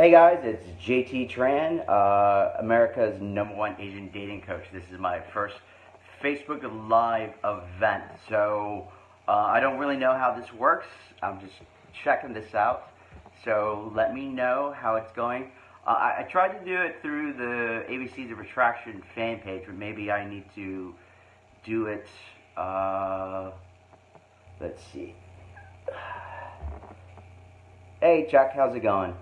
Hey guys, it's JT Tran, uh, America's number one Asian dating coach. This is my first Facebook Live event, so uh, I don't really know how this works. I'm just checking this out, so let me know how it's going. Uh, I, I, tried to do it through the ABCs of Attraction fan page, but maybe I need to do it. Uh, let's see. Hey Chuck, how's it going?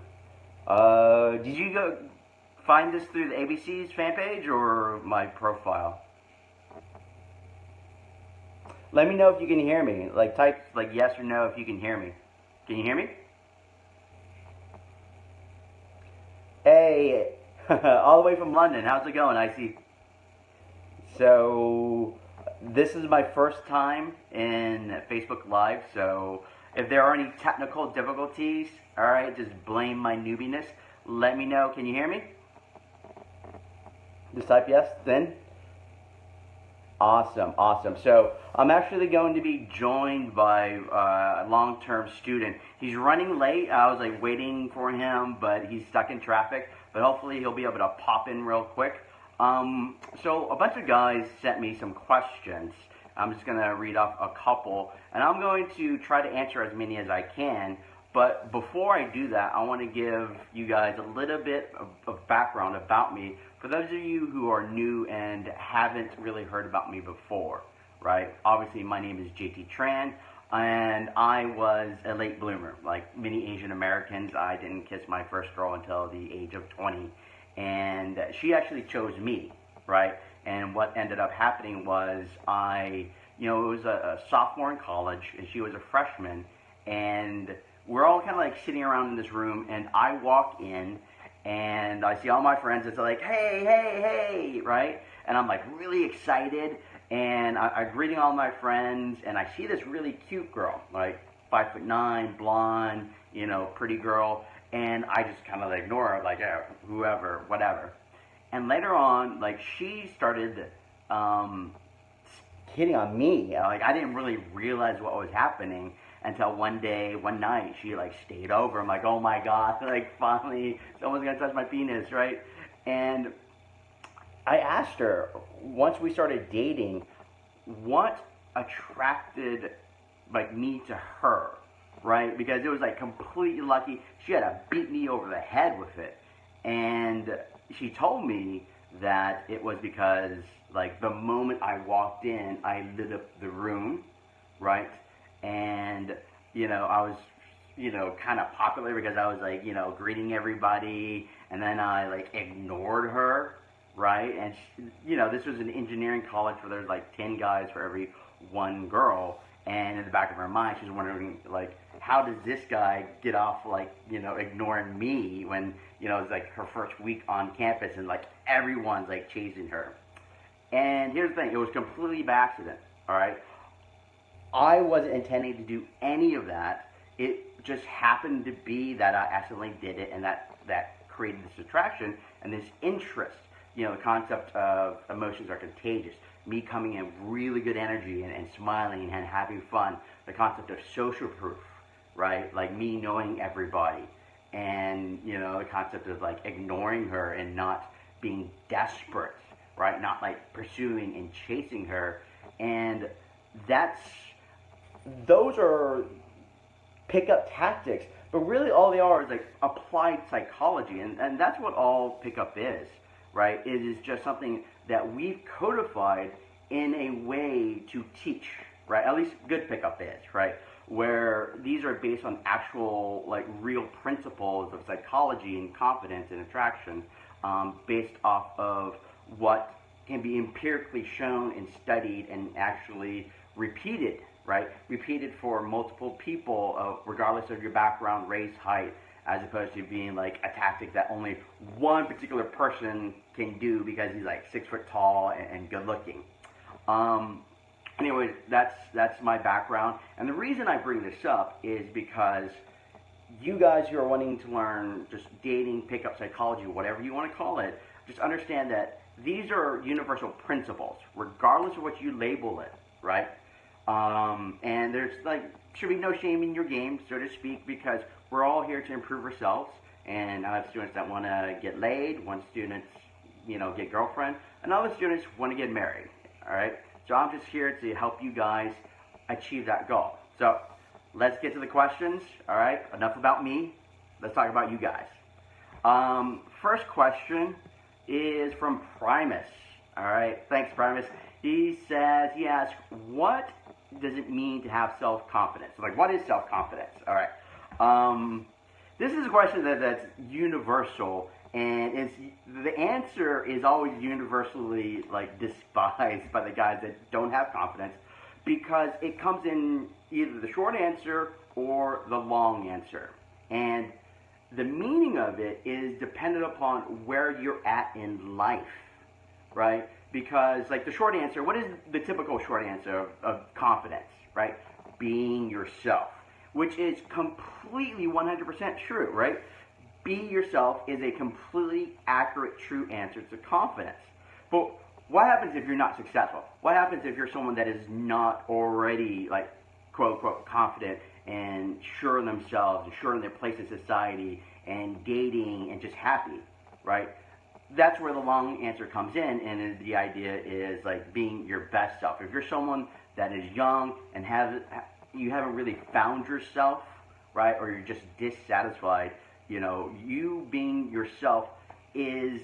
Uh, did you go find this through the ABC's fan page or my profile? Let me know if you can hear me. Like type like yes or no if you can hear me. Can you hear me? Hey, all the way from London. How's it going? I see. So, this is my first time in Facebook Live, so if there are any technical difficulties, all right, just blame my newbiness. Let me know. Can you hear me? Just type yes, then. Awesome, awesome. So I'm actually going to be joined by uh, a long-term student. He's running late. I was like waiting for him, but he's stuck in traffic. But hopefully he'll be able to pop in real quick. Um, so a bunch of guys sent me some questions I'm just going to read off a couple, and I'm going to try to answer as many as I can. But before I do that, I want to give you guys a little bit of, of background about me for those of you who are new and haven't really heard about me before, right? Obviously, my name is JT Tran, and I was a late bloomer. Like many Asian Americans, I didn't kiss my first girl until the age of 20, and she actually chose me, right? And what ended up happening was I, you know, it was a, a sophomore in college and she was a freshman. And we're all kind of like sitting around in this room and I walk in and I see all my friends. It's like, hey, hey, hey, right? And I'm like really excited. And I, I'm greeting all my friends and I see this really cute girl, like five foot nine, blonde, you know, pretty girl. And I just kind of ignore her, like, whoever, whatever. And later on, like she started um, hitting on me. Like I didn't really realize what was happening until one day, one night, she like stayed over. I'm like, oh my god, like finally someone's gonna touch my penis, right? And I asked her once we started dating, what attracted like me to her, right? Because it was like completely lucky. She had to beat me over the head with it, and she told me that it was because like the moment I walked in, I lit up the room, right? And you know, I was you know kind of popular because I was like you know greeting everybody, and then I like ignored her, right? And she, you know, this was an engineering college where there's like ten guys for every one girl, and in the back of her mind, she's wondering like how does this guy get off like you know ignoring me when you know it's like her first week on campus and like everyone's like chasing her? And here's the thing it was completely by accident all right i wasn't intending to do any of that it just happened to be that i accidentally did it and that that created this attraction and this interest you know the concept of emotions are contagious me coming in with really good energy and, and smiling and having fun the concept of social proof right? Like me knowing everybody and, you know, the concept of like ignoring her and not being desperate, right? Not like pursuing and chasing her. And that's, those are pickup tactics. But really all they are is like applied psychology. And, and that's what all pickup is, right? It is just something that we've codified in a way to teach, right? At least good pickup is, right? where these are based on actual, like, real principles of psychology and confidence and attraction, um, based off of what can be empirically shown and studied and actually repeated, right? Repeated for multiple people, uh, regardless of your background, race, height, as opposed to being like a tactic that only one particular person can do because he's like six foot tall and, and good looking. Um, anyway, that's that's my background. And the reason I bring this up is because you guys who are wanting to learn just dating, pickup psychology, whatever you want to call it, just understand that these are universal principles, regardless of what you label it, right? Um, and there's like should be no shame in your game, so to speak, because we're all here to improve ourselves and I have students that want to get laid, one student, you know, get girlfriend, and other students want to get married. All right. So I'm just here to help you guys achieve that goal. So let's get to the questions. All right. Enough about me. Let's talk about you guys. Um, first question is from Primus. All right. Thanks, Primus. He says, he asks, what does it mean to have self confidence? Like, what is self confidence? All right. Um, this is a question that, that's universal, and it's the answer is always universally like despised by the guys that don't have confidence because it comes in either the short answer or the long answer, and the meaning of it is dependent upon where you're at in life, right? Because like the short answer, what is the typical short answer of, of confidence, right? Being yourself which is completely 100% true, right? Be yourself is a completely accurate, true answer to confidence. But what happens if you're not successful? What happens if you're someone that is not already, like, quote unquote, confident and sure in themselves and sure in their place in society and dating and just happy, right? That's where the long answer comes in, and the idea is like being your best self. If you're someone that is young and have you haven't really found yourself, right? Or you're just dissatisfied. You know, you being yourself is,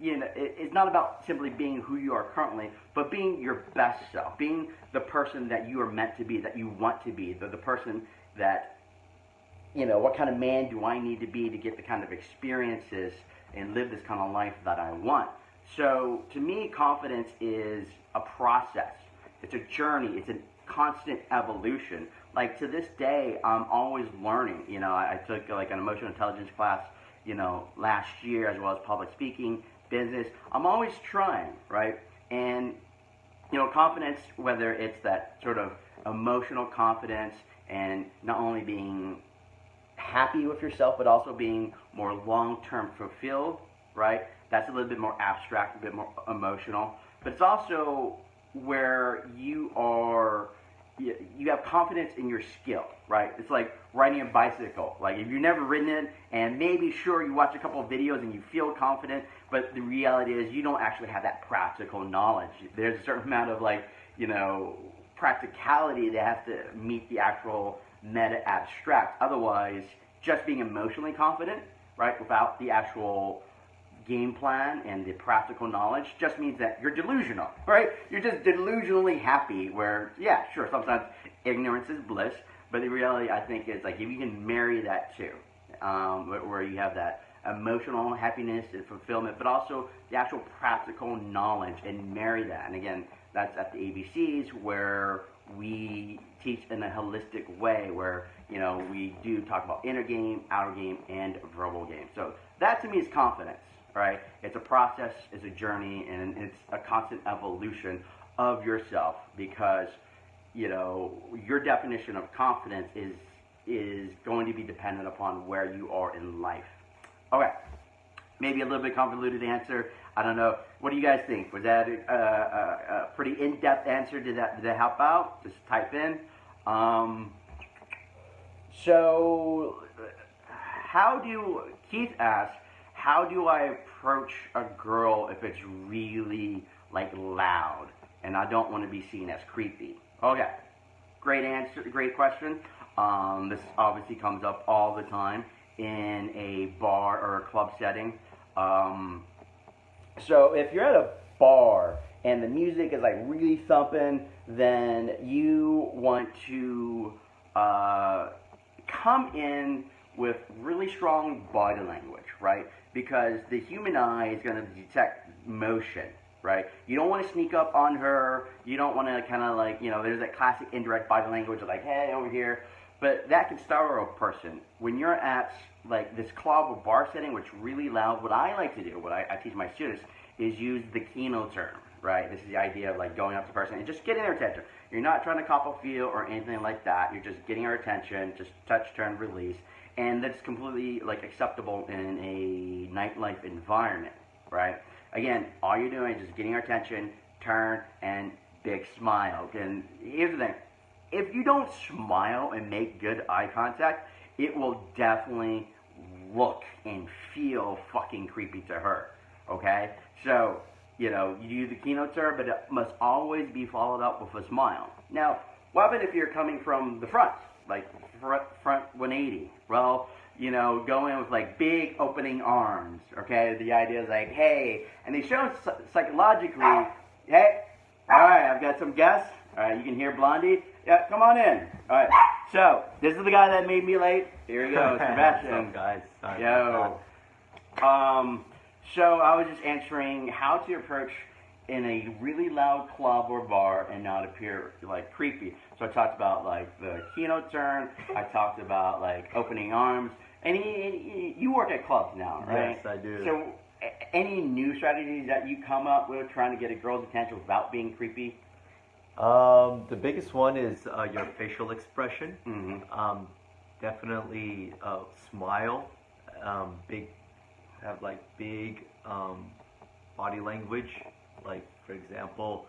you know, it's not about simply being who you are currently, but being your best self, being the person that you are meant to be, that you want to be, the, the person that, you know, what kind of man do I need to be to get the kind of experiences and live this kind of life that I want. So to me, confidence is a process. It's a journey. It's a constant evolution. Like to this day, I'm always learning. You know, I, I took like an emotional intelligence class, you know, last year as well as public speaking, business. I'm always trying, right? And you know, confidence, whether it's that sort of emotional confidence and not only being happy with yourself, but also being more long-term fulfilled, right? That's a little bit more abstract, a bit more emotional. But it's also where you are you have confidence in your skill, right? It's like riding a bicycle. Like if you've never ridden it, and maybe sure you watch a couple of videos and you feel confident, but the reality is you don't actually have that practical knowledge. There's a certain amount of like you know practicality that has to meet the actual meta abstract. Otherwise, just being emotionally confident, right, without the actual game plan and the practical knowledge just means that you're delusional, right? You're just delusionally happy where, yeah, sure, sometimes ignorance is bliss, but the reality, I think, is like if you can marry that too, um, where you have that emotional happiness and fulfillment, but also the actual practical knowledge and marry that. And again, that's at the ABCs where we teach in a holistic way where, you know, we do talk about inner game, outer game, and verbal game. So that to me is confidence right? It's a process, it's a journey, and it's a constant evolution of yourself because, you know, your definition of confidence is is going to be dependent upon where you are in life. Okay, maybe a little bit convoluted answer. I don't know. What do you guys think? Was that a, a, a pretty in-depth answer? Did that did that help out? Just type in. Um, so, how do Keith asked? how do I approach a girl if it's really like loud and I don't want to be seen as creepy? Okay, great answer, great question. Um, this obviously comes up all the time in a bar or a club setting. Um, so if you're at a bar and the music is like really thumping, then you want to uh, come in with really strong body language, right? because the human eye is going to detect motion, right? You don't want to sneak up on her. You don't want to kind of like, you know, there's that classic indirect body language of like, hey, over here. But that can startle a person. When you're at like this or bar setting, which really loud, what I like to do, what I, I teach my students, is use the Kino term, right? This is the idea of like going up to the person and just getting their attention. You're not trying to cop a feel or anything like that. You're just getting their attention, just touch, turn, release and that's completely like acceptable in a nightlife environment, right? Again, all you're doing is just getting our attention, turn, and big smile. And here's the thing: if you don't smile and make good eye contact, it will definitely look and feel fucking creepy to her. Okay? So, you know, you do the kino her, but it must always be followed up with a smile. Now, what happens if you're coming from the front? Like front, front 180? Well, you know, go in with like big opening arms. Okay? The idea is like, hey, and they show psychologically, hey, all right, I've got some guests. All right, you can hear Blondie. Yeah, come on in. All right. So this is the guy that made me late. Here he goes, Sebastian. What's up, guys? Sorry Yo. Um. So I was just answering how to approach in a really loud club or bar and not appear like creepy. So I talked about like the kino turn. I talked about like opening arms. And you work at clubs now, right? Yes, I do. So any new strategies that you come up with trying to get a girl's attention without being creepy? Um, the biggest one is uh, your facial expression. Mm-hmm. Um, definitely uh, smile. Um, big, have like big um, body language. Like for example,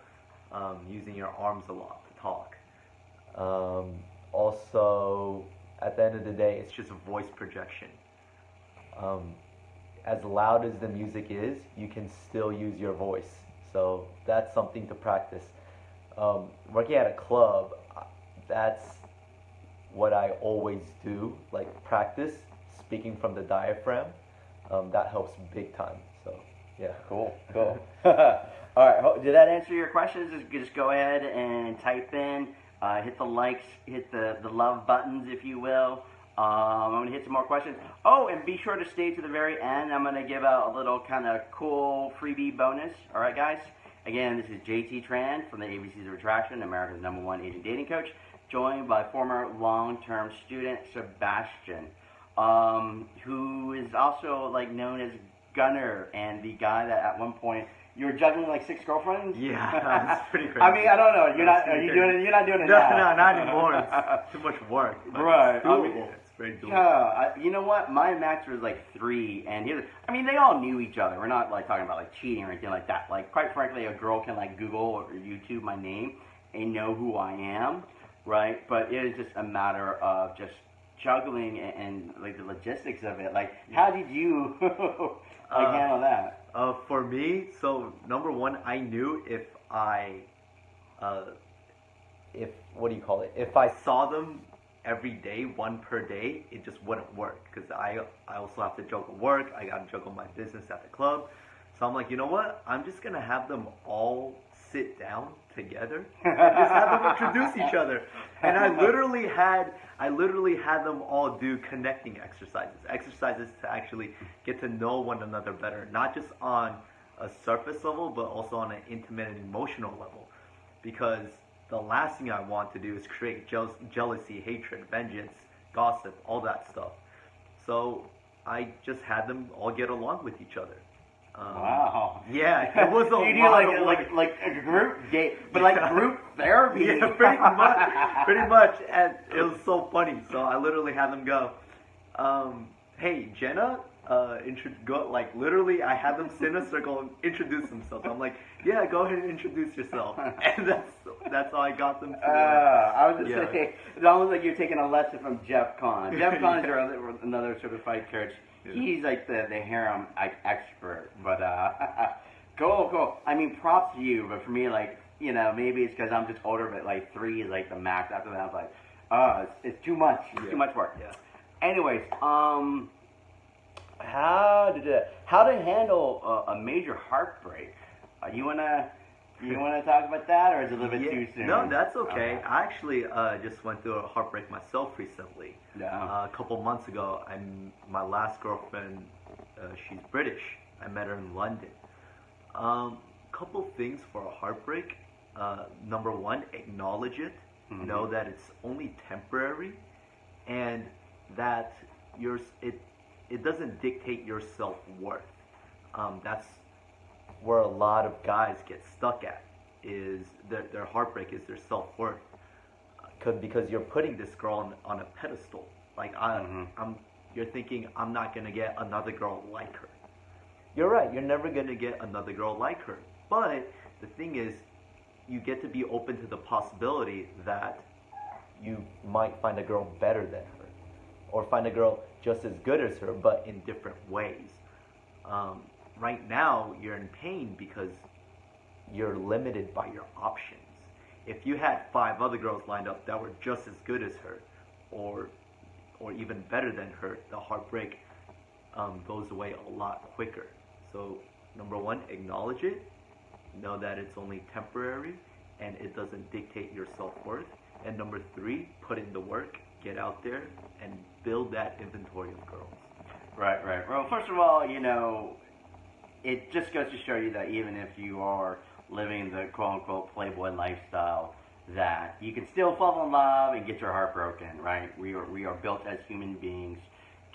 um, using your arms a lot to talk. Um, also, at the end of the day, it's just a voice projection. as loud as the music is, you can still use your voice. So that's something to practice um, working at a club, uh, that's what I always do, like practice speaking from the diaphragm. Um, that helps big time. So, yeah. Cool, cool. All right, did that answer your questions? Just, go ahead and type in, uh, hit the likes, hit the, the love buttons, if you will. Um, I'm going to hit some more questions. Oh, and be sure to stay to the very end. I'm going to give out a little kind of cool freebie bonus. All right, guys? Again, this is JT Tran from the ABCs of Attraction, America's number one Asian dating coach, joined by former long-term student Sebastian, um, who is also like known as Gunner and the guy that at one point you were juggling like six girlfriends. Yeah, that's pretty crazy. I mean, I don't know. You're not. Are you doing it? You're not doing it no, now. No, not anymore. It's too much work. Right. I mean, Yeah, I, you know what? My max was like three, and he I mean, they all knew each other. We're not like talking about like cheating or anything like that. Like, quite frankly, a girl can like Google or YouTube my name and know who I am, right? But it is just a matter of just juggling and, and like the logistics of it. Like, how did you like uh, handle that? Uh, for me, so number one, I knew if I, uh, if what do you call it? If I saw them every day, one per day, it just wouldn't work because I I also have to juggle work. I got to juggle my business at the club. So I'm like, you know what? I'm just gonna have them all sit down together and just have them introduce each other. And I literally had I literally had them all do connecting exercises, exercises to actually get to know one another better, not just on a surface level, but also on an intimate and emotional level, because the last thing I want to do is create jealousy, hatred, vengeance, gossip, all that stuff. So I just had them all get along with each other. Um, wow. Yeah, it was a you lot like, of like like a group date, but like group therapy. Yeah, pretty much, pretty much, and it was so funny. So I literally had them go, um, "Hey, Jenna, uh, intro- go, like literally, I had them sit in a circle and introduce themselves. I'm like, yeah, go ahead and introduce yourself, and that's that's how I got them. To, uh, I was just yeah. saying, it's almost like you're taking a lesson from Jeff Kahn. Jeff Kahn is yeah. another certified coach. Yeah. He's like the the harem like, expert, but uh, cool, cool. I mean, props to you, but for me, like you know, maybe it's because I'm just older, but like three is like the max. After that, I was like, oh, it's, it's too much. It's too much work. Yeah. Anyways, um how to how to handle a, a major heartbreak. Uh, you wanna you wanna talk about that, or is it a little bit yeah, too soon? No, that's okay. okay. I actually uh, just went through a heartbreak myself recently. Yeah. Uh, a couple months ago, I'm my last girlfriend. Uh, she's British. I met her in London. Um, couple things for a heartbreak. Uh, number one, acknowledge it. Mm-hmm. Know that it's only temporary, and that you're it it doesn't dictate your self worth. Um, that's where a lot of guys get stuck at is their, their heartbreak is their self worth. Cause, because you're putting this girl on, on a pedestal. Like I, mm-hmm. I'm, you're thinking I'm not gonna get another girl like her. You're right. You're never gonna get another girl like her. But the thing is, you get to be open to the possibility that you might find a girl better than her or find a girl just as good as her, but in different ways. Um, right now, you're in pain because you're limited by your options. If you had five other girls lined up that were just as good as her, or or even better than her, the heartbreak um, goes away a lot quicker. So, number one, acknowledge it. Know that it's only temporary and it doesn't dictate your self worth. And number three, put in the work, get out there, and build that inventory of girls. Right, right. Well, first of all, you know, it just goes to show you that even if you are living the quote unquote playboy lifestyle, that you can still fall in love and get your heart broken, right? We are we are built as human beings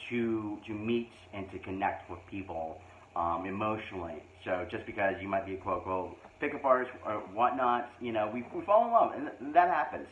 to to meet and to connect with people um, emotionally. So just because you might be a quote unquote pickup artist or whatnot, you know, we, we fall in love and th- that happens.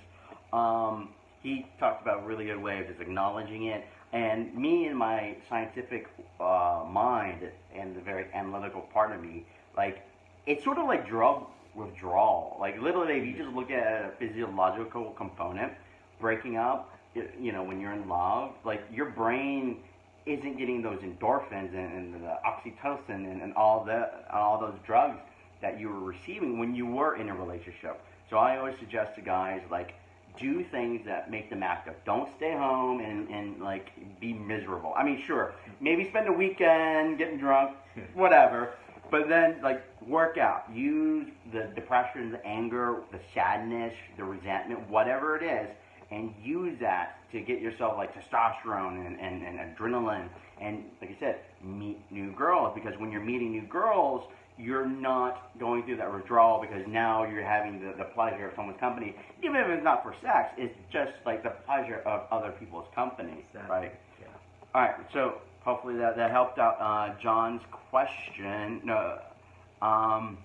Um, he talked about a really good way of just acknowledging it. And me and my scientific uh, mind and the very analytical part of me, like, it's sort of like drug withdrawal. Like, literally, if you just look at a physiological component, breaking up, you know, when you're in love, like, your brain isn't getting those endorphins and, and the oxytocin and, and all the all those drugs that you were receiving when you were in a relationship. So I always suggest to guys like do things that make them active. Don't stay home and, and like be miserable. I mean, sure, maybe spend a weekend getting drunk, whatever. But then, like, work out. Use the depression, the anger, the sadness, the resentment, whatever it is, and use that to get yourself like testosterone and, and, and adrenaline. And like I said, meet new girls because when you're meeting new girls, you're not going through that withdrawal because now you're having the, the pleasure of someone's company, even if it's not for sex. It's just like the pleasure of other people's company, Exactly. right? Yeah. All right, so hopefully that, that helped out uh, John's question. No, um,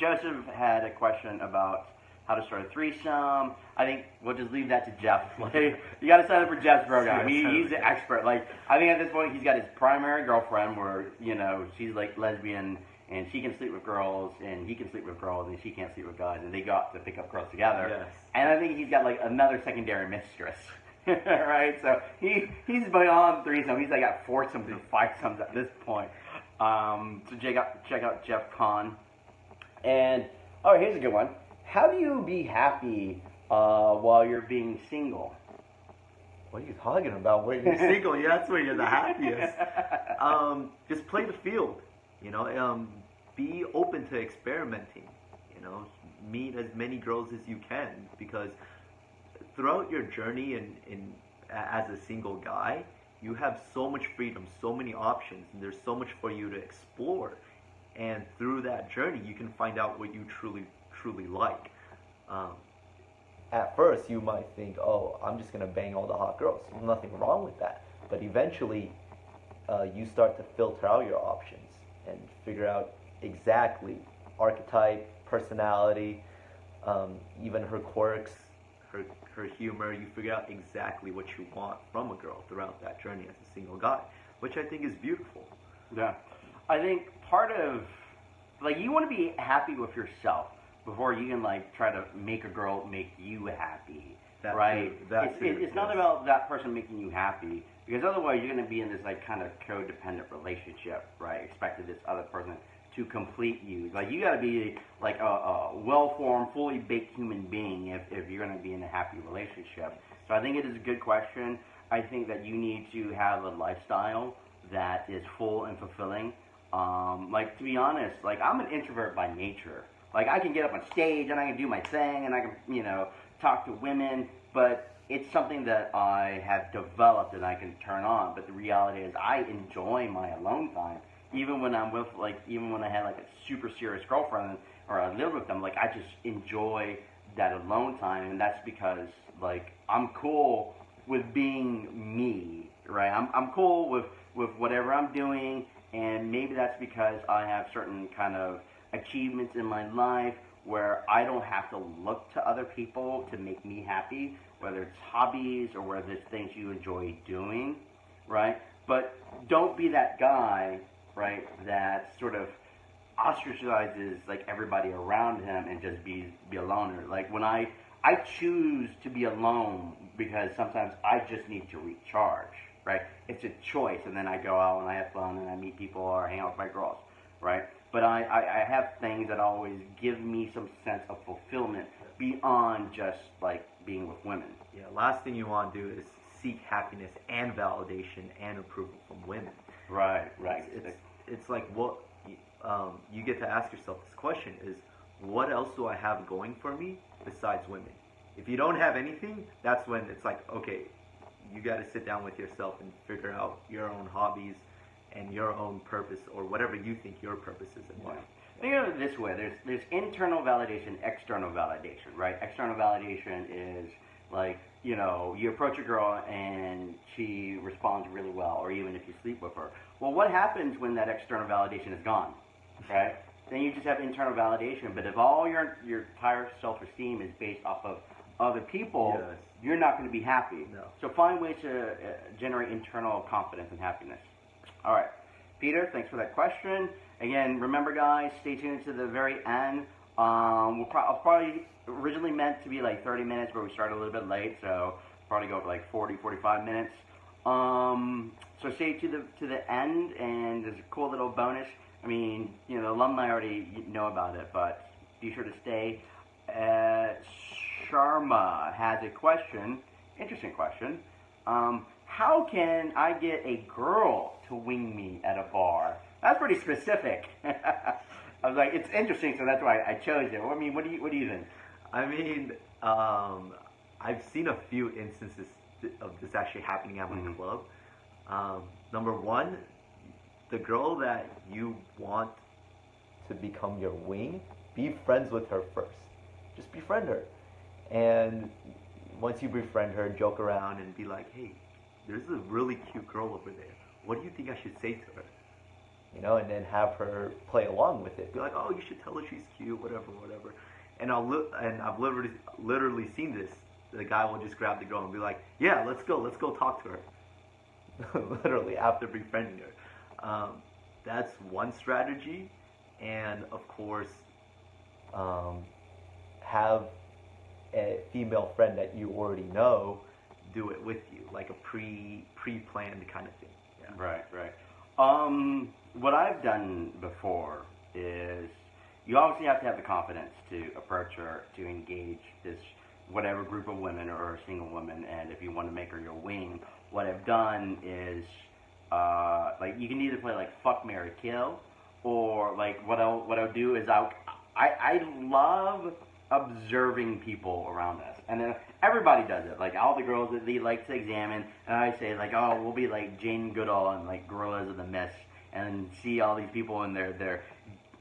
Joseph had a question about how to start a threesome. I think we'll just leave that to Jeff. Like, you got to sign up for Jeff's program. He, he's the expert. Like, I think at this point he's got his primary girlfriend, where you know she's like lesbian and she can sleep with girls, and he can sleep with girls, and she can't sleep with guys, and they got to pick up girls together. Yes. And I think he's got like another secondary mistress. right? So he he's beyond threesome. He's like got foursomes and fivesomes at this point. Um, so check out check out Jeff Kahn. And oh, here's a good one. How do you be happy uh, while you're being single? What are you talking about? When you're single, yeah, that's where you're the happiest. Um, just play the field. You know, um, be open to experimenting. You know, meet as many girls as you can because throughout your journey in, in as a single guy, you have so much freedom, so many options, and there's so much for you to explore. And through that journey, you can find out what you truly, truly like. Um, at first, you might think, "Oh, I'm just gonna bang all the hot girls." There's nothing wrong with that. But eventually, uh, you start to filter out your options and figure out exactly archetype, personality, um, even her quirks, her her humor. You figure out exactly what you want from a girl throughout that journey as a single guy, which I think is beautiful. Yeah. I think part of like you want to be happy with yourself before you can like try to make a girl make you happy. That right? too, that it's, too, it's not about that person making you happy because otherwise you're going to be in this like kind of codependent relationship, right? Expecting this other person to complete you. Like you got to be like a, a well-formed, fully baked human being if, if you're going to be in a happy relationship. So I think it is a good question. I think that you need to have a lifestyle that is full and fulfilling. Um, like to be honest, like I'm an introvert by nature. Like I can get up on stage and I can do my thing and I can, you know, talk to women, but it's something that I have developed and I can turn on. But the reality is, I enjoy my alone time, even when I'm with, like, even when I had like a super serious girlfriend or I live with them. Like I just enjoy that alone time, and that's because like I'm cool with being me, right? I'm I'm cool with with whatever I'm doing, and maybe that's because I have certain kind of achievements in my life where I don't have to look to other people to make me happy, whether it's hobbies or whether it's things you enjoy doing, right? But don't be that guy, right, that sort of ostracizes like everybody around him and just be be a loner. Like when I I choose to be alone because sometimes I just need to recharge, right? It's a choice, and then I go out and I have fun and I meet people or hang out with my girls, right? But I, I, I have things that always give me some sense of fulfillment beyond just like being with women. Yeah, last thing you want to do is seek happiness and validation and approval from women. Right, right. It's, it's, it's like what um, you get to ask yourself this question is what else do I have going for me besides women? If you don't have anything, that's when it's like, okay, you got to sit down with yourself and figure out your own hobbies and your own purpose or whatever you think your purpose is in life. Think of it this way: there's there's internal validation, external validation, right? External validation is like you know you approach a girl and she responds really well, or even if you sleep with her. Well, what happens when that external validation is gone, right? then you just have internal validation. But if all your your entire self-esteem is based off of other people, Yes. you're not going to be happy. No. So find ways to uh, generate internal confidence and happiness. All right, Peter, thanks for that question. Again, remember, guys, stay tuned to the very end. Um, we'll pro- probably originally meant to be like 30 minutes, but we started a little bit late, so probably go for like 40, 45 minutes. Um, so stay to the to the end, and there's a cool little bonus. I mean, you know, the alumni already know about it, but be sure to stay. Uh, Sharma has a question, interesting question. Um, how can I get a girl to wing me at a bar? That's pretty specific. I was like, it's interesting, so that's why I chose it. I mean, what do you what do you think? I mean, um, I've seen a few instances of this actually happening at my Mhm. club. Um, number one, the girl that you want to become your wing, be friends with her first. Just befriend her. And once you befriend her, joke around and be like, hey, there's a really cute girl over there. What do you think I should say to her? You know, and then have her play along with it. Be like, oh, you should tell her she's cute, whatever, whatever. And I'll li- and I've literally literally seen this. The guy will just grab the girl and be like, yeah, let's go, let's go talk to her. literally after befriending her. Um, that's one strategy, and of course, um, have a female friend that you already know do it with you, like a pre pre planned kind of thing. Yeah. Right, right. Um, what I've done before is you obviously have to have the confidence to approach her to engage this whatever group of women or a single woman, and if you want to make her your wing, what I've done is uh, like you can either play like fuck Marry Kill, or like what I'll what I'll do is I'll I I love observing people around us, and then everybody does it. Like all the girls that they like to examine, and I say like, oh, we'll be like Jane Goodall and like Gorillas of the Mist, and see all these people and their their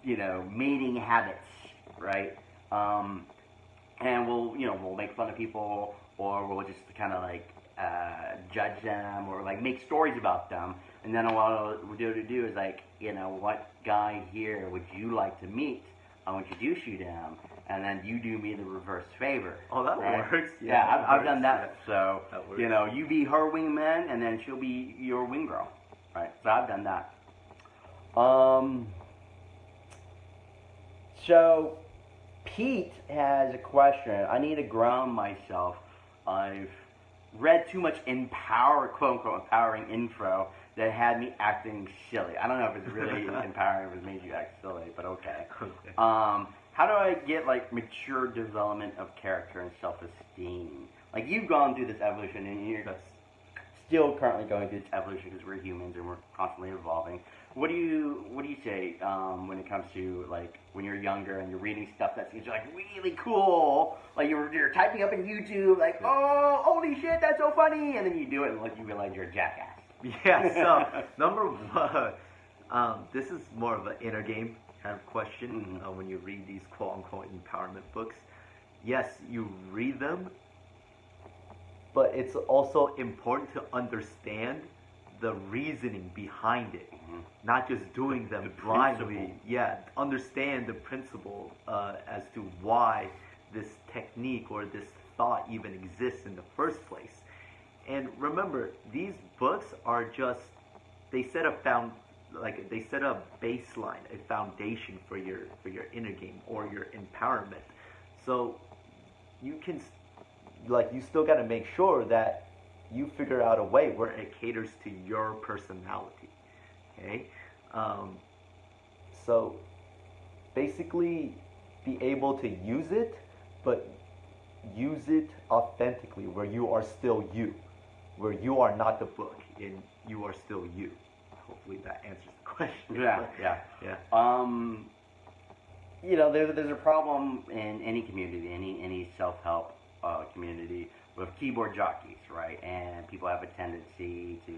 you know mating habits, right? Um, and we'll you know we'll make fun of people, or we'll just kind of like uh, judge them, or like make stories about them. And then what we'll do to do is like, you know, what guy here would you like to meet? I'll introduce you to him, and then you do me the reverse favor. Oh, that right? works. Yeah, Yeah, that I've, I've done works, that. So That you know, you be her wingman, and then she'll be your wing girl, right? So I've done that. Um. So, Pete has a question. I need to ground myself. I've read too much empower, quote unquote, empowering info that had me acting silly. I don't know if it's really empowering if it made you act silly, but okay. Okay. Um, how do I get like mature development of character and self-esteem? Like you've gone through this evolution, and you're Yes. still currently going through this evolution because we're humans and we're constantly evolving. What do you What do you say um, when it comes to like when you're younger and you're reading stuff that seems like really cool? Like you're you're typing up in YouTube, like oh holy shit that's so funny, and then you do it and like you realize you're a jackass. Yeah, so number one, um, this is more of an inner game kind of question uh, when you read these quote unquote empowerment books. Yes, you read them, but it's also important to understand the reasoning behind it, Mhm. not just doing them The blindly. principle. Yeah, understand the principle uh, as to why this technique or this thought even exists in the first place. And remember, these books are just they set a found like they set a baseline, a foundation for your for your inner game or your empowerment. So you can like you still got to make sure that you figure out a way where it caters to your personality. Okay, um, so basically, be able to use it, but use it authentically, where you are still you, where you are not the book, and you are still you. That answers the question. Yeah, yeah. yeah. Um, you know, there's there's a problem in any community, any any self help uh, community with keyboard jockeys, right? And people have a tendency to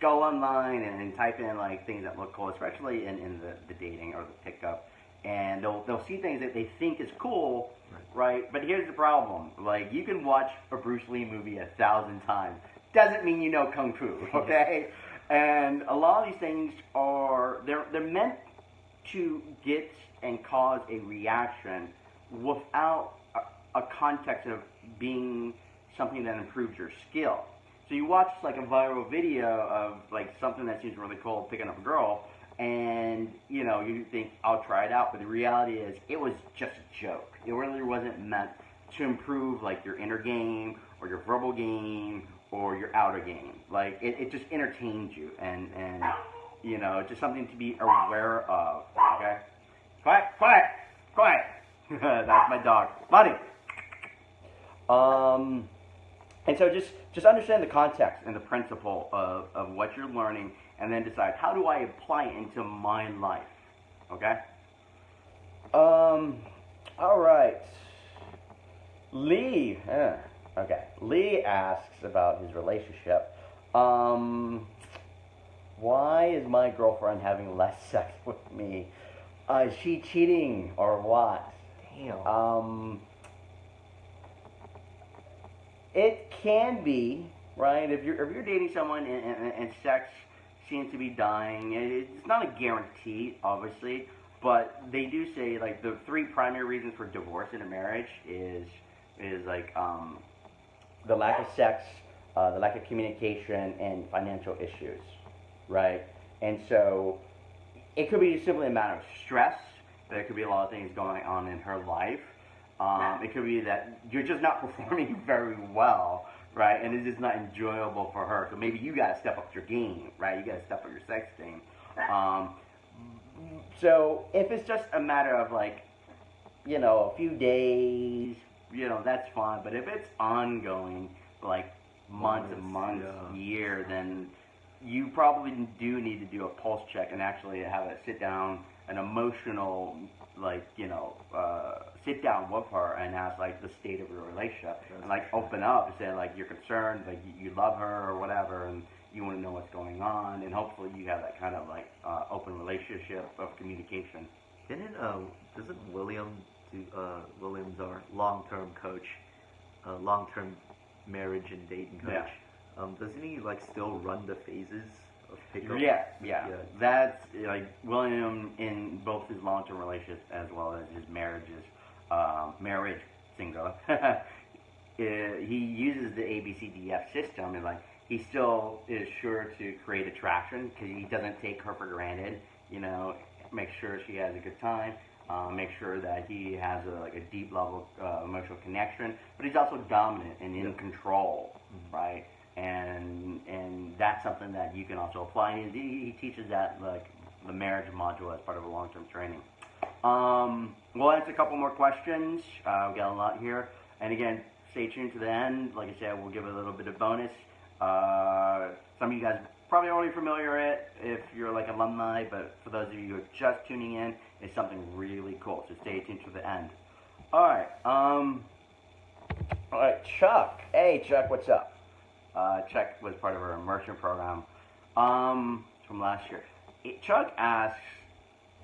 go online and, and type in like things that look cool, especially in, in the, the dating or the pickup. And they'll they'll see things that they think is cool, right? But here's the problem: like you can watch a Bruce Lee movie a thousand times, doesn't mean you know kung fu, okay? And a lot of these things are they're they're meant to get and cause a reaction without a, a context of being something that improves your skill. So you watch like a viral video of like something that seems really cool, picking up a girl, and you know you think I'll try it out, but the reality is it was just a joke. It really wasn't meant to improve like your inner game or your verbal game or your outer game. Like it, it just entertains you and and you know just something to be aware of. Okay, quiet, quiet, quiet. That's my dog, Buddy. Um, and so just just understand the context and the principle of, of what you're learning, and then decide how do I apply it into my life. Okay. Um. All right. Lee. eh, okay. Lee asks about his relationship. Um. Why is my girlfriend having less sex with me? Uh, is she cheating or what? Damn. Um, it can be right if you're if you're dating someone and, and, and sex seems to be dying. it- It's not a guarantee, obviously, but they do say like the three primary reasons for divorce in a marriage is is like um, the lack of sex, uh, the lack of communication, and financial issues, right? And so it could be simply a matter of stress. There could be a lot of things going on in her life. Um, it could be that you're just not performing very well, right? And it's just not enjoyable for her. So maybe you got to step up your game, right? You got to step up your sex game. Um, so if it's just a matter of like, you know, a few days, you know, that's fine. But if it's ongoing, like months and months, yeah. year, then you probably do need to do a pulse check and actually have a sit down, an emotional, like you know, uh, sit down with her and ask like the state of your relationship and like open up and say like you're concerned, like you, you love her or whatever, and you want to know what's going on, and hopefully you have that kind of like uh, open relationship of communication. Didn't uh, doesn't William uh, Williams our long term coach, uh, long term marriage and dating coach? Yeah. Um, doesn't he like still run the phases of pickup? Yeah, yeah, Yeah. That's like William in both his long-term relationships as well as his marriages, um, marriage single. uh, he uses the ABCDF system, and like he still is sure to create attraction because he doesn't take her for granted. You know, make sure she has a good time. Uh, make sure that he has a, like a deep level uh, emotional connection, but he's also dominant and in control, right? And and that's something that you can also apply. And he, he teaches that like the marriage module as part of a long term training. Um, we'll answer a couple more questions. Uh, we got a lot here, and again, stay tuned to the end. Like I said, we'll give a little bit of bonus. Uh, some of you guys probably already familiar with it if you're like alumni, but for those of you who are just tuning in, it's something really cool. So stay tuned to the end. All right. Um, all right, Chuck. Hey, Chuck, what's up? Uh, Chuck was part of our immersion program um, from last year. It- Chuck asks,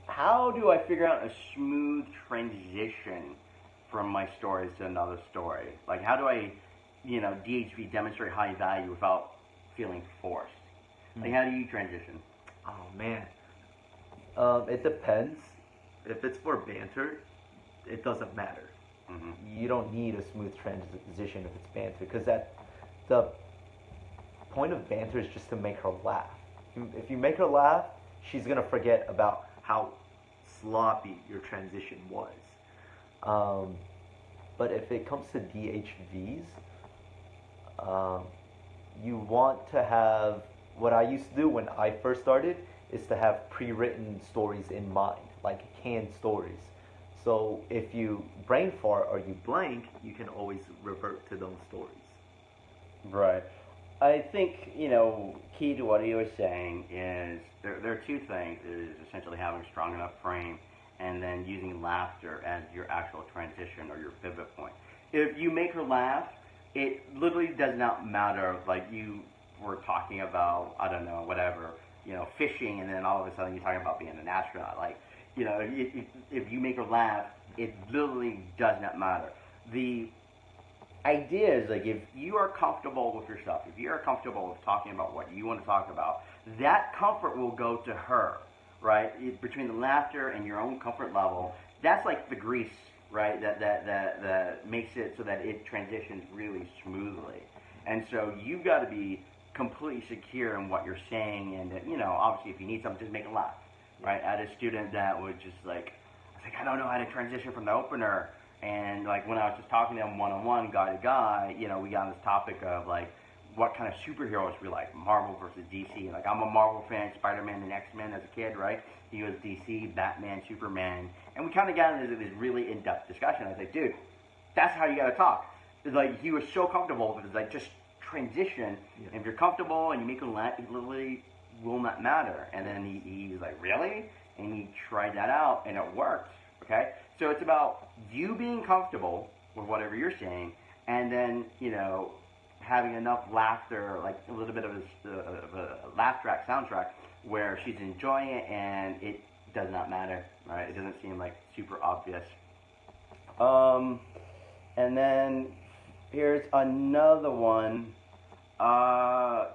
"How do I figure out a smooth transition from my stories to another story? Like, how do I, you know, DHV demonstrate high value without feeling forced? Like, how do you transition? Oh man. Um, it depends. If it's for banter, it doesn't matter. hmm You don't need a smooth transition if it's banter, because that the point of banter is just to make her laugh. If you- If you make her laugh, she's gonna forget about how sloppy your transition was. Um, but if it comes to DHVs, um, you want to have what I used to do when I first started is to have pre-written stories in mind, like canned stories. So if you brain fart or you blank, you can always revert to those stories. Right. I think, you know, key to what he was saying is there, there are two things is essentially having a strong enough frame and then using laughter as your actual transition or your pivot point. If you make her laugh, it literally does not matter. Like you were talking about, I don't know, whatever, you know, fishing, and then all of a sudden you're talking about being an astronaut. Like, you know, if, if, if you make her laugh, it literally does not matter. The idea is like if you are comfortable with yourself, if you are comfortable with talking about what you want to talk about, that comfort will go to her, right? It, between the laughter and your own comfort level, that's like the grease, right? That that that that makes it so that it transitions really smoothly. And so you've got to be completely secure in what you're saying, and you know, obviously, if you need something, just make it laugh, right? I had a student that was just like, I was like, I don't know how to transition from the opener and like when I was just talking to him one on one, guy to guy, you know, we got on this topic of like what kind of superheroes we like, Marvel versus DC. Like I'm a Marvel fan, Spider Man and X Men as a kid, right? He was DC, Batman, Superman, and we kind of got into this really in depth discussion. I was like, dude, that's how you got to talk. It's like he was so comfortable with it. It's like just transition. Yeah. And if you're comfortable and you make a literally will not matter. And then he, like, really? And he tried that out, and it worked. Okay? So it's about you being comfortable with whatever you're saying, and then, you know, having enough laughter, like a little bit of a, of a laugh track, soundtrack, where she's enjoying it and it does not matter, right? It doesn't seem like super obvious. Um, and then here's another one. Uh,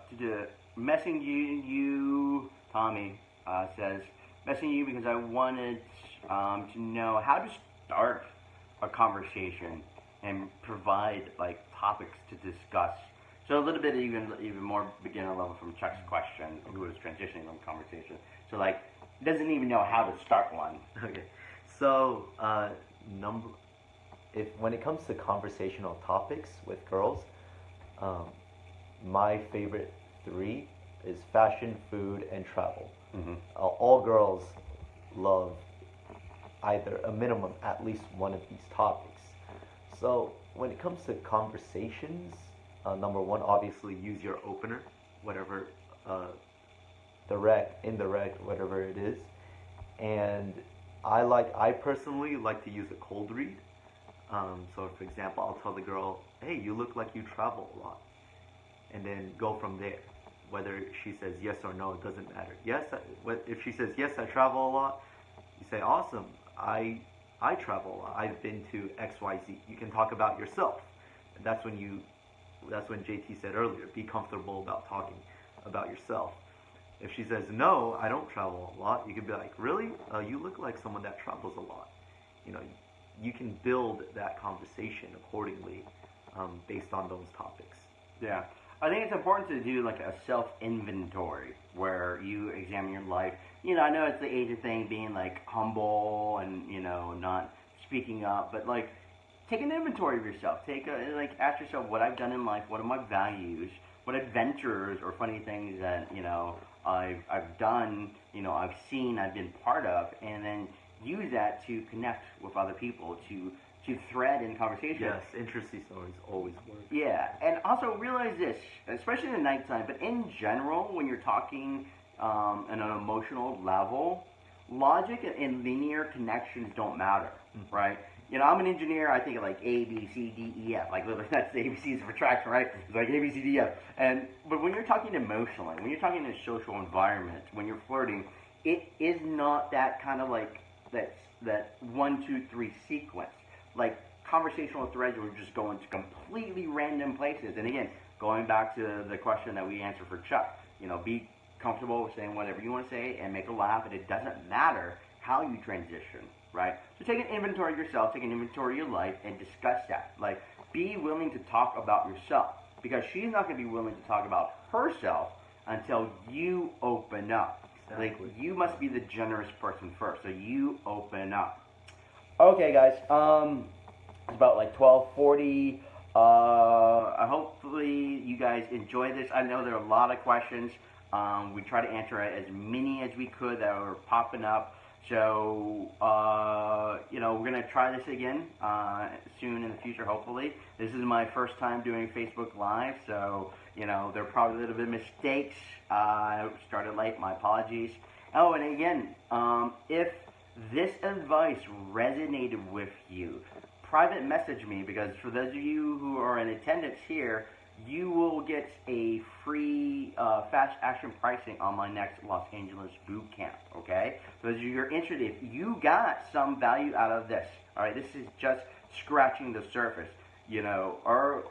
messing you, you Tommy uh, says, messing you because I wanted um, to know how to start a conversation and provide like topics to discuss. So a little bit even even more beginner level from Chuck's question, who was transitioning from conversation. So like doesn't even know how to start one. Okay, so uh, number if when it comes to conversational topics with girls, um, my favorite three is fashion, food, and travel. Mm-hmm. Uh, all girls love either a minimum at least one of these topics. So when it comes to conversations, uh, number one, obviously use your opener, whatever uh, direct, indirect, whatever it is. And I like, I personally like to use a cold read. Um, so for example, I'll tell the girl, "Hey, you look like you travel a lot," and then go from there. Whether she says yes or no, it doesn't matter. Yes, I, if she says yes, I travel a lot. You say, "Awesome. I I travel. I've been to X Y Z. You can talk about yourself. And that's when you. That's when JT said earlier. Be comfortable about talking about yourself. If she says no, I don't travel a lot, you could be like, really? Uh, you look like someone that travels a lot. You know, you can build that conversation accordingly um, based on those topics. Yeah. I think it's important to do like a self inventory where you examine your life. You know, I know it's the age of thing being like humble and you know not speaking up, but like take an inventory of yourself. Take a like ask yourself what I've done in life, what are my values, what adventures or funny things that you know I've I've done, you know I've seen, I've been part of, and then use that to connect with other people to to thread in conversation. Yes, interesting stories always work. Yeah, and also realize this, especially in the nighttime, but in general, when you're talking um, on an emotional level, logic and linear connections don't matter, mm-hmm. right? You know, I'm an engineer. I think of like A, B, C, D, E, F. Like that's the ABCs of attraction, right? It's like A, B, C, D, F. And but when you're talking emotionally, when you're talking in a social environment, when you're flirting, it is not that kind of like that that one, two, three sequence like conversational threads were just going to completely random places. And again, going back to the question that we answered for Chuck, you know, be comfortable with saying whatever you want to say and make a laugh, and it doesn't matter how you transition, right? So take an inventory of yourself, take an inventory of your life, and discuss that. Like, be willing to talk about yourself because she's not going to be willing to talk about herself until you open up. Exactly. Like, you must be the generous person first, so you open up. Okay, guys. Um, it's about like 12:40. Uh, hopefully you guys enjoy this. I know there are a lot of questions. Um, we try to answer as many as we could that were popping up. So, uh, you know, we're going to try this again uh, soon in the future, hopefully. This is my first time doing Facebook Live, so, you know, there are probably a little bit of mistakes. Uh, I started late, my apologies. Oh, and again, um, if this advice resonated with you, private message me because for those of you who are in attendance here, you will get a free uh, fast action pricing on my next Los Angeles boot camp. Okay, as you're interested, if you got some value out of this, all right, this is just scratching the surface. You know, our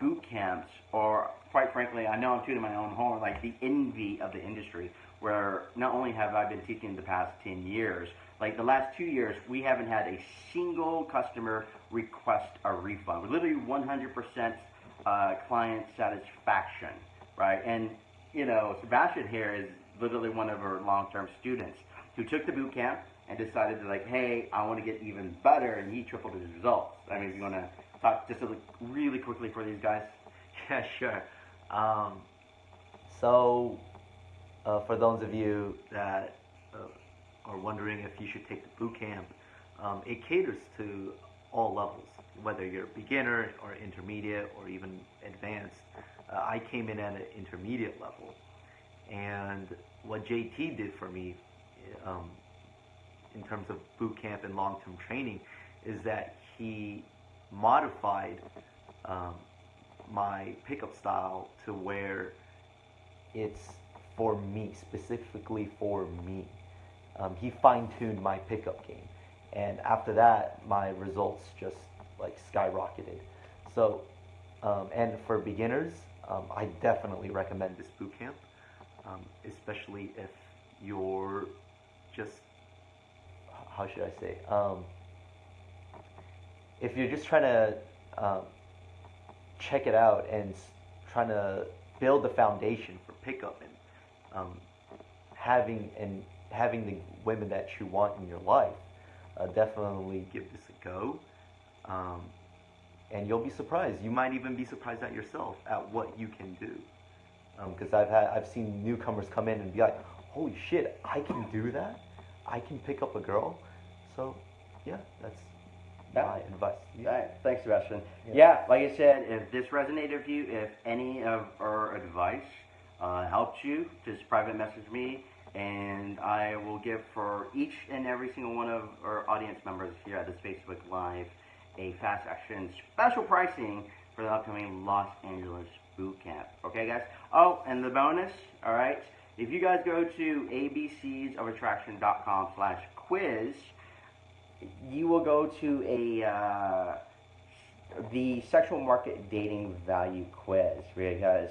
boot camps, or quite frankly, I know I'm tooting my own horn, like the envy of the industry. Where not only have I been teaching the past 10 years, like the last two years, we haven't had a single customer request a refund. We're literally 100% uh, client satisfaction, right? And you know, Sebastian here is literally one of our long-term students who took the boot camp and decided to like, hey, I want to get even better, and he tripled his results. I mean, you want to talk just really quickly for these guys. Yeah, sure. Um, so, uh, for those of you that uh, are wondering if you should take the boot camp, um, it caters to all levels, whether you're a beginner or intermediate or even advanced. Uh, I came in at an intermediate level, and what JT did for me um, in terms of boot camp and long-term training is that he modified um, my pickup style to where it's for me, specifically for me. Um, he fine-tuned my pickup game. And after that my results just like skyrocketed. So um, and for beginners um, i definitely recommend this boot camp um, especially if you're just how should i say um, if you're just trying to um, check it out and trying to build the foundation for pickup and um, having and having the women that you want in your life uh, definitely give this a go. Um, and you'll be surprised. You might even be surprised at yourself at what you can do. Because um, I've had I've seen newcomers come in and be like, "Holy shit, I can do that! I can pick up a girl." So, yeah, that's yeah. my advice. Yeah. Right. Thanks, Sebastian. Yeah. yeah. like I said, if this resonated with you, if any of our advice uh, helped you, just private message me and I will give for each and every single one of our audience members here at this Facebook Live a fast action special pricing for the upcoming Los Angeles boot camp. Okay, guys? Oh, and the bonus, all right, if you guys go to abcsofattraction.com slash quiz, you will go to a uh, the sexual market dating value quiz because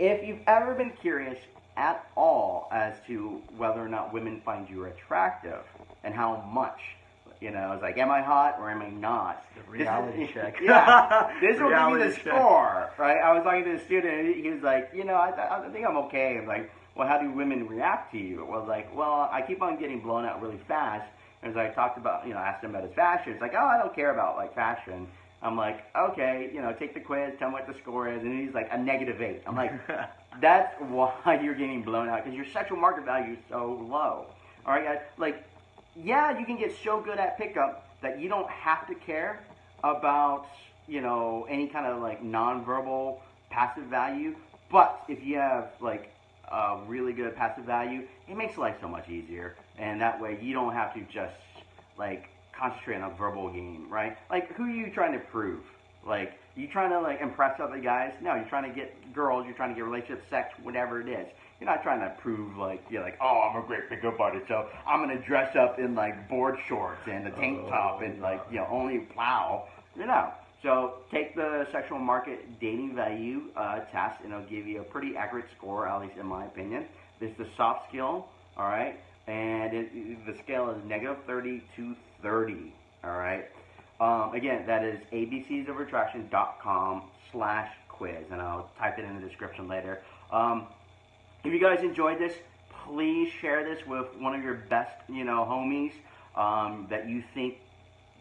if you've ever been curious at all as to whether or not women find you attractive and how much. You know, it's like, am I hot or am I not? The reality this, check. yeah, this will give you the check. score, right? I was talking to a student, and he was like, you know, I, I think I'm okay. I'm like, well, how do women react to you? Well, like, well, I keep on getting blown out really fast. And As I talked about, you know, asked him about his fashion. It's like, oh, I don't care about like fashion. I'm like, okay, you know, take the quiz, tell me what the score is, and he's like a negative eight. I'm like, that's why you're getting blown out because your sexual market value is so low. All right, guys. Like, yeah, you can get so good at pickup that you don't have to care about you know any kind of like nonverbal passive value. But if you have like a really good passive value, it makes life so much easier, and that way you don't have to just like concentrate on a verbal game, right? Like, who are you trying to prove? Like, you trying to like impress other guys? No, you're trying to get girls. You're trying to get relationship, sex, whatever it is. You're not trying to prove like you're like, oh, I'm a great pickup artist, so I'm gonna dress up in like board shorts and a tank oh, top and like you know only plow. You know. So take the sexual market dating value uh, test, and it'll give you a pretty accurate score, at least in my opinion. This is the soft skill, all right, and it, the scale is negative 30 to 30. All right. Um, again, that is abcsofattraction.com slash quiz, and I'll type it in the description later. Um, if you guys enjoyed this, please share this with one of your best, you know, homies um, that you think,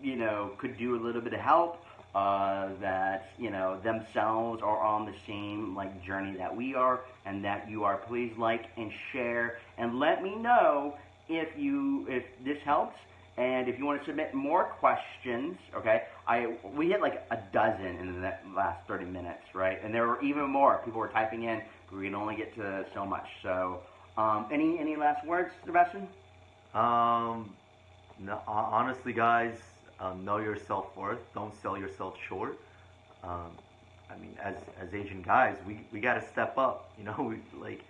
you know, could do a little bit of help. uh, that you know themselves are on the same like journey that we are, and that you are. Please like and share, and let me know if you if this helps. And if you want to submit more questions, okay, I we hit like a dozen in the last 30 minutes, right? And there were even more. People were typing in. We can only get to so much. So, um, any any last words, Sebastian? Um, no, honestly, guys, uh, know your self worth. Don't sell yourself short. Um, I mean, as as Asian guys, we we gotta step up. You know, we like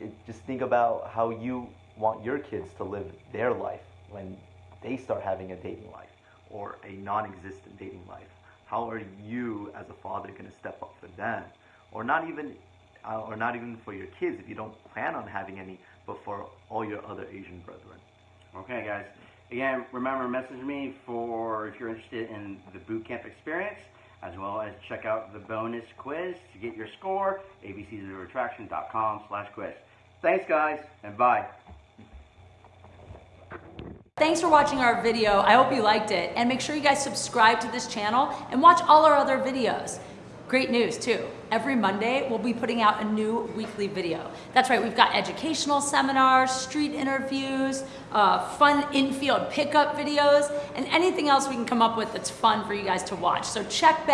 it, just think about how you want your kids to live their life when they start having a dating life or a non-existent dating life. How are you, as a father, gonna step up for them, or not even, uh, or not even for your kids if you don't plan on having any, but for all your other Asian brethren. Okay, guys. Again, remember, message me for if you're interested in the boot camp experience, as well as check out the bonus quiz to get your score. abcsofattraction.com slash quiz. Thanks, guys, and bye. Thanks for watching our video. I hope you liked it. And make sure you guys subscribe to this channel and watch all our other videos. Great news too. Every Monday, we'll be putting out a new weekly video. That's right, we've got educational seminars, street interviews, uh, fun infield pickup videos, and anything else we can come up with that's fun for you guys to watch. So check back.